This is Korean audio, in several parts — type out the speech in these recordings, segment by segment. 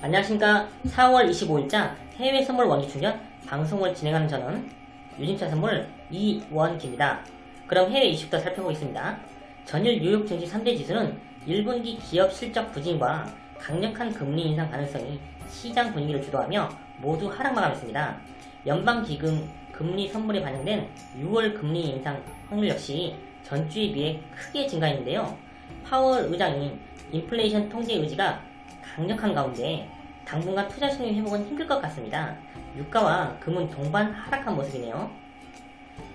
안녕하십니까 4월 25일자 해외 선물 원기 충전 방송을 진행하는 저는 유진차 선물 이원기입니다. 그럼 해외 이슈부터 살펴보겠습니다. 전일 뉴욕 증시 3대 지수는 1분기 기업 실적 부진과 강력한 금리 인상 가능성이 시장 분위기를 주도하며 모두 하락 마감했습니다. 연방기금 금리 선물에 반영된 6월 금리 인상 확률 역시 전주에 비해 크게 증가했는데요. 파월 의장이 인플레이션 통제 의지가 강력한 가운데 당분간 투자 심리 회복은 힘들 것 같습니다. 유가와 금은 동반 하락한 모습이네요.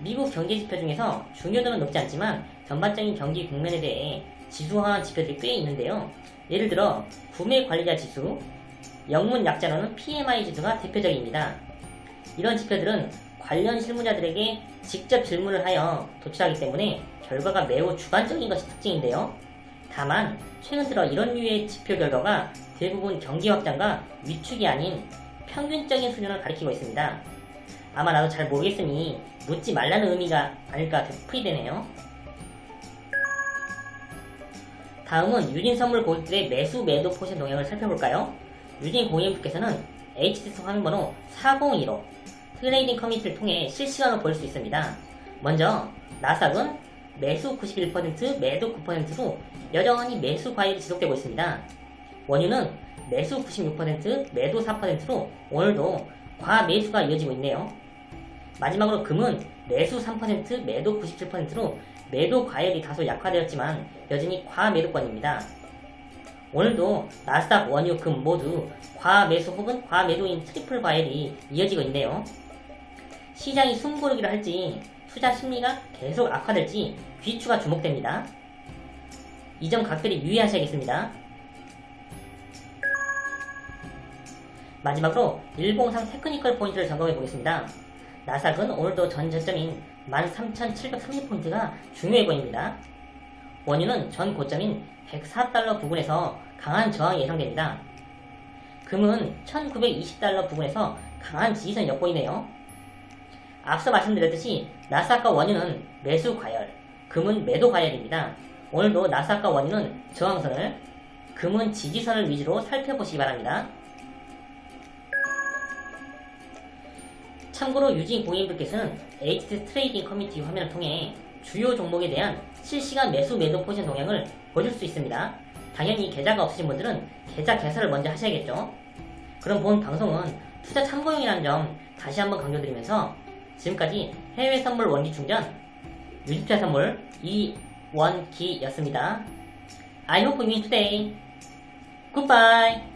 미국 경제 지표 중에서 중요도는 높지 않지만 전반적인 경기 국면에 대해 지수화한 지표들이 꽤 있는데요. 예를 들어 구매 관리자 지수, 영문 약자로는 PMI 지수가 대표적입니다. 이런 지표들은 관련 실무자들에게 직접 질문을 하여 도출하기 때문에 결과가 매우 주관적인 것이 특징인데요. 다만 최근 들어 이런 류의 지표 결과가 대부분 경기 확장과 위축이 아닌 평균적인 수준을 가리키고 있습니다. 아마 나도 잘 모르겠으니 묻지 말라는 의미가 아닐까 풀이되네요. 다음은 유진 선물 고객들의 매수 매도 포지션 동향을 살펴볼까요? 유진 고객님께서는 HTS 화면번호 4015 trading 커뮤니티를 통해 실시간으로 볼 수 있습니다. 먼저 나스닥은 매수 91% 매도 9%로 여전히 매수 과열이 지속되고 있습니다. 원유는 매수 96% 매도 4%로 오늘도 과매수가 이어지고 있네요. 마지막으로 금은 매수 3% 매도 97%로 매도 과열이 다소 약화되었지만 여전히 과매도권입니다. 오늘도 나스닥 원유 금 모두 과매수 혹은 과매도인 triple 과열이 이어지고 있네요. 시장이 숨고르기를 할지 투자 심리가 계속 악화될지 귀추가 주목됩니다. 이 점 각별히 유의하셔야겠습니다. 마지막으로 일봉상 technical 포인트를 점검해 보겠습니다. 나스닥은 오늘도 전 저점인 13,730포인트가 중요해 보입니다. 원유는 전 고점인 104달러 부근에서 강한 저항이 예상됩니다. 금은 1920달러 부근에서 강한 지지선 엿보이네요. 앞서 말씀드렸듯이 나스닥과 원유는 매수 과열, 금은 매도 과열입니다. 오늘도 나스닥과 원유는 저항선을, 금은 지지선을 위주로 살펴보시기 바랍니다. 참고로 유진 고객님들께서는 HTS trading 커뮤니티 화면을 통해 주요 종목에 대한 실시간 매수 매도 포지션 동향을 보실 수 있습니다. 당연히 계좌가 없으신 분들은 계좌 개설을 먼저 하셔야겠죠. 그럼 본 방송은 투자 참고용이라는 점 다시 한번 강조드리면서 지금까지 해외 선물 원기 충전 유지투자 선물 이원기였습니다. I hope you today. Goodbye.